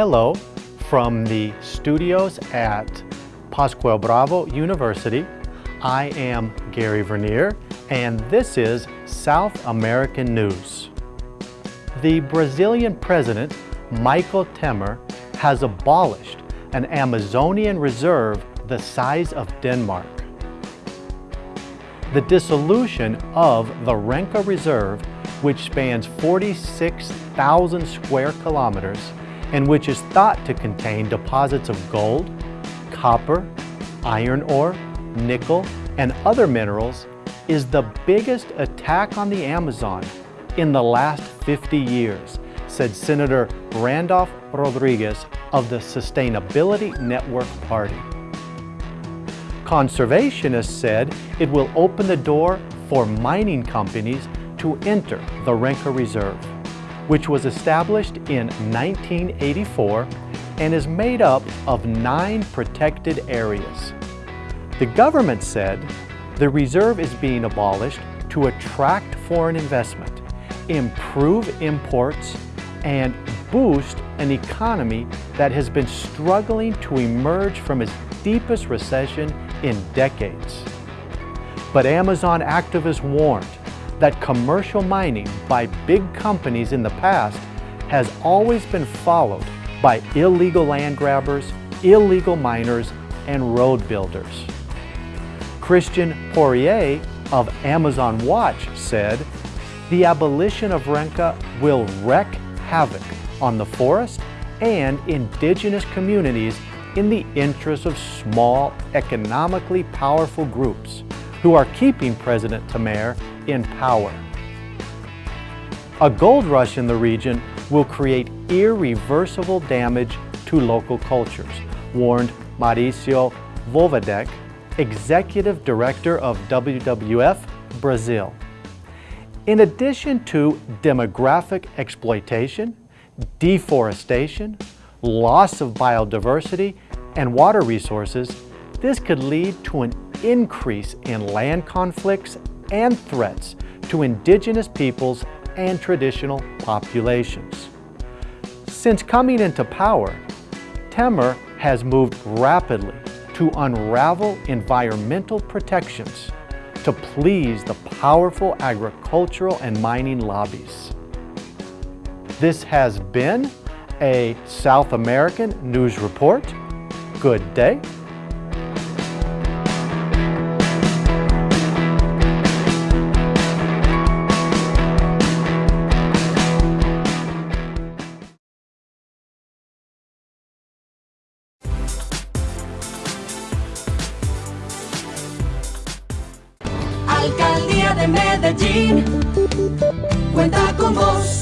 Hello from the studios at Pascual Bravo University. I am Gary Vernier and this is South American News. The Brazilian president, Michel Temer, has abolished an Amazonian reserve the size of Denmark. The dissolution of the Renca Reserve, which spans 46,000 square kilometers and which is thought to contain deposits of gold, copper, iron ore, nickel, and other minerals, is the biggest attack on the Amazon in the last 50 years, said Senator Randolfe Rodrigues of the Sustainability Network Party. Conservationists said it will open the door for mining companies to enter the Renca Reserve, which was established in 1984 and is made up of nine protected areas. The government said the reserve is being abolished to attract foreign investment, improve imports, and boost an economy that has been struggling to emerge from its deepest recession in decades. But Amazon activists warned that commercial mining by big companies in the past has always been followed by illegal land grabbers, illegal miners, and road builders. Christian Poirier of Amazon Watch said, the abolition of Renca will wreak havoc on the forest and indigenous communities in the interest of small, economically powerful groups who are keeping President Temer in power. A gold rush in the region will create irreversible damage to local cultures, warned Mauricio Voivodic, Executive Director of WWF Brazil. In addition to demographic exploitation, deforestation, loss of biodiversity, and water resources, this could lead to an increase in land conflicts and threats to indigenous peoples and traditional populations. Since coming into power, Temer has moved rapidly to unravel environmental protections to please the powerful agricultural and mining lobbies. This has been a South American News Report. Good day. Alcaldía de Medellín cuenta con vos.